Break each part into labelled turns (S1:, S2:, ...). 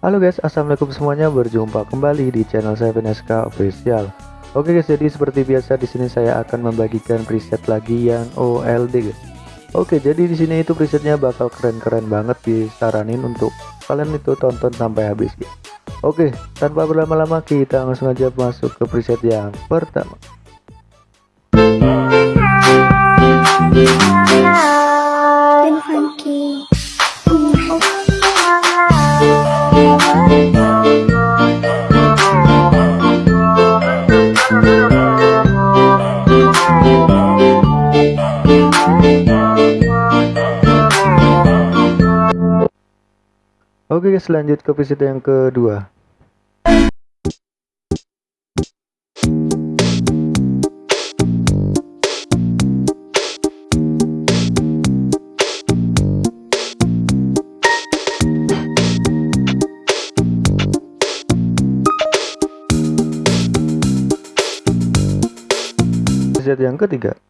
S1: Halo guys, assalamualaikum semuanya. Berjumpa kembali di channel saya Veneska Official. Oke guys, jadi seperti biasa di sini saya akan membagikan preset lagi yang OLD guys. Oke, jadi di sini itu presetnya bakal keren-keren banget disaranin untuk kalian itu tonton sampai habis guys. Oke, tanpa berlama-lama kita langsung aja masuk ke preset yang pertama. Oke guys lanjut ke preset yang kedua. Preset yang ketiga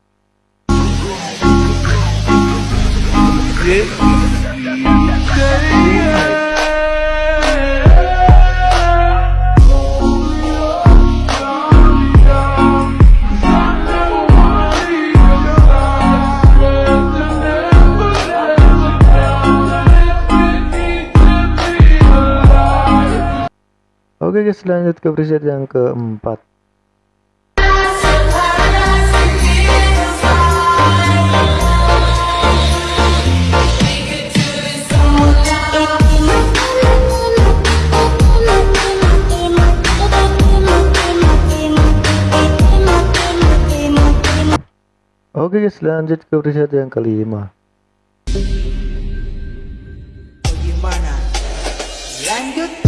S1: Oke guys lanjut ke preset yang keempat Oke guys lanjut ke preset yang kelima
S2: Gimana? Lanjut.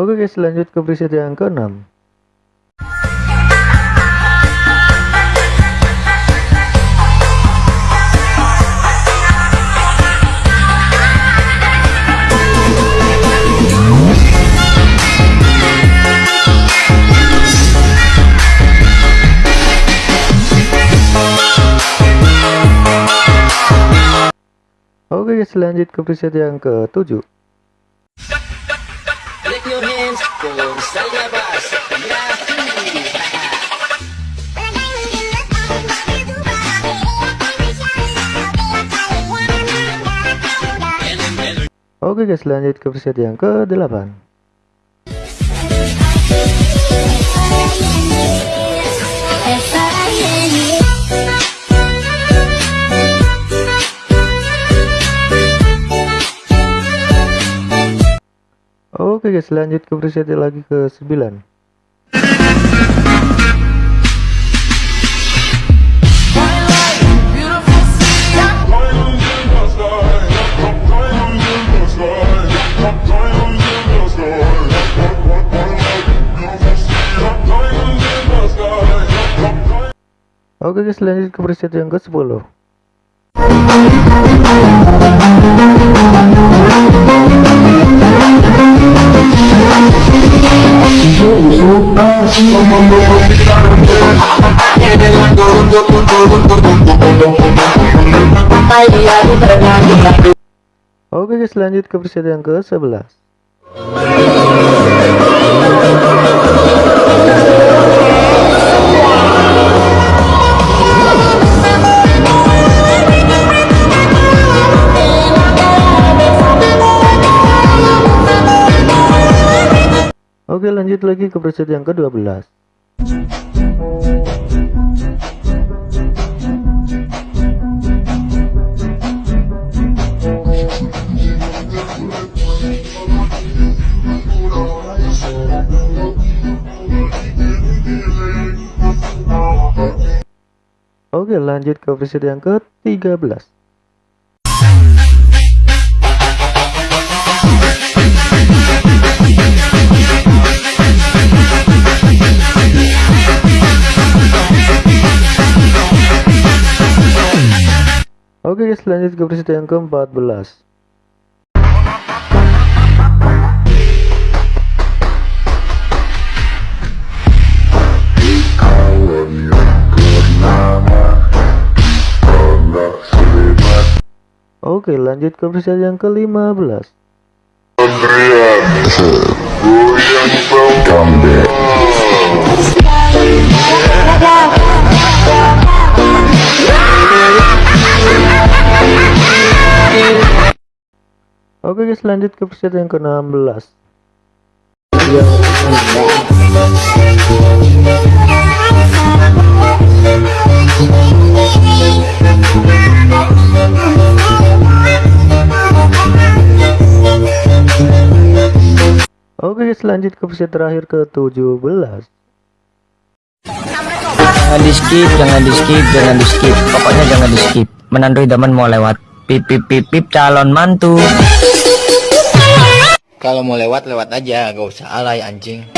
S1: Oke guys lanjut ke preset yang keenam. Oke guys lanjut ke preset yang ketujuh Oke guys lanjut ke preset yang ke-8 Oke guys, lanjut ke preset lagi ke 9. Oke okay guys, lanjut ke preset yang ke-10. Oke guys lanjut ke persediaan ke 11 Oke lanjut lagi ke preset yang ke-12 Oke lanjut ke preset yang ke-13 Oke guys lanjut ke preset yang ke-14 I'm Oke lanjut ke preset yang ke-15 Oke guys lanjut ke preset yang ke-16 Oke preset terakhir ke-17
S3: Jangan di skip, jangan di skip, jangan di skip. Pokoknya jangan di skip. Menantu idaman mau lewat. Pip pip pip pip calon mantu.
S4: Kalau mau lewat lewat aja, gak usah alay anjing.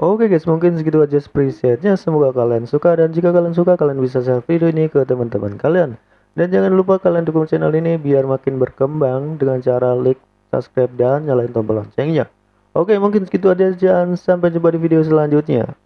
S1: Oke guys mungkin segitu aja presetnya semoga kalian suka dan jika kalian suka kalian bisa share video ini ke teman-teman kalian dan jangan lupa kalian dukung channel ini biar makin berkembang dengan cara like, subscribe dan nyalain tombol loncengnya. Oke mungkin segitu aja dan sampai jumpa di video selanjutnya